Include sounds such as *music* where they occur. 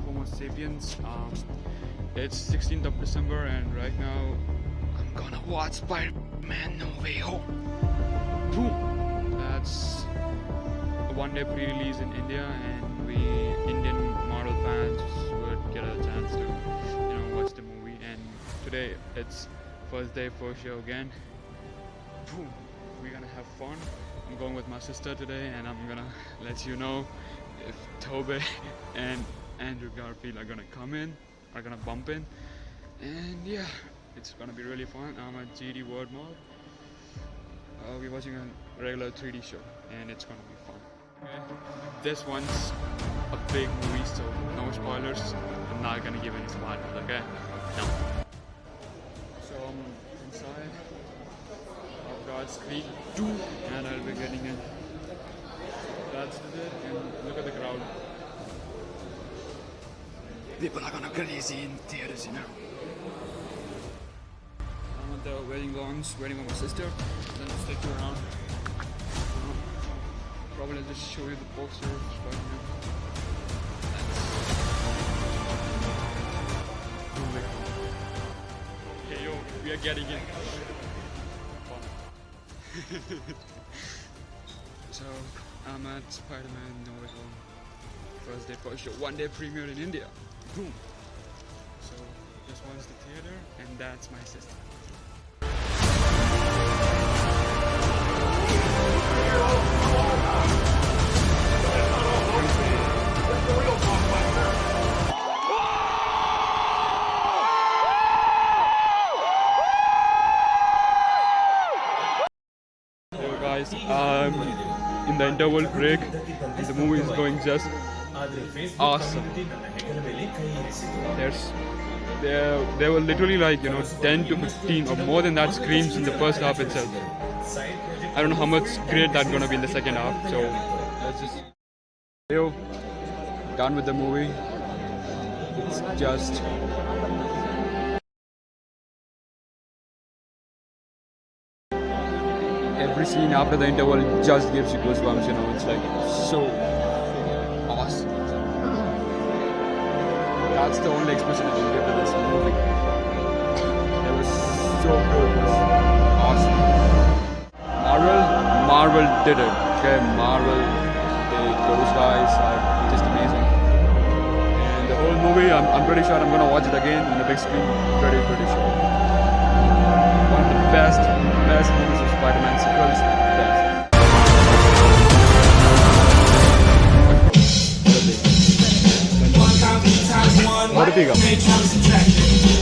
Homo Sapiens. Um, it's 16th of December and right now I'm gonna watch Spider-Man No Way Home. Boom! That's a one-day pre-release in India and we Indian Marvel fans would get a chance to you know watch the movie and today it's first day first show again. Boom! We're gonna have fun. I'm going with my sister today and I'm gonna let you know if Tobey *laughs* and Andrew Garfield are gonna come in, are gonna bump in, and yeah, it's gonna be really fun. I'm at GD World Mall. Uh, we're watching a regular 3D show, and it's gonna be fun. Okay. This one's a big movie, so no spoilers. I'm not gonna give any spoilers, okay? No. So I'm inside. I've got Scream 2, and I'll be getting it. That's it, and look at the crowd. People are gonna crazy in theaters, you know. I'm at the wedding lounge, waiting for my sister. Then I'll stick around. Probably just show you the poster. Hey yo, we are getting in. *laughs* so I'm at Spider-Man No Way Home. First day first show, one day premiere in India. Boom. So this one's the theater, and that's my sister. Guys, um, in the interval break, the movie is going just awesome. There's there there were literally like you know 10 to 15 or more than that screams in the first half itself. I don't know how much great that's gonna be in the second half. So let's just yo done with the movie. It's just every scene after the interval just gives you goosebumps. You know, it's like so That's the only expression I can give to this movie. It was so good. It was awesome. Marvel, Marvel did it. Okay, Marvel, they, those guys are just amazing. And the whole movie, I'm, I'm pretty sure I'm gonna watch it again in the big screen. Pretty, pretty sure. big up.